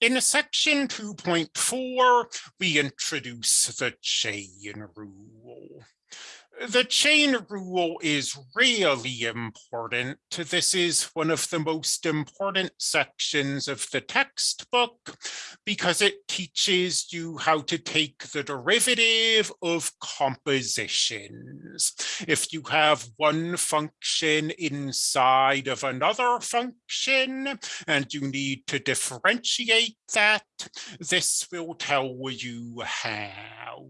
In section 2.4, we introduce the chain rule. The chain rule is really important. This is one of the most important sections of the textbook because it teaches you how to take the derivative of compositions. If you have one function inside of another function and you need to differentiate that, this will tell you how.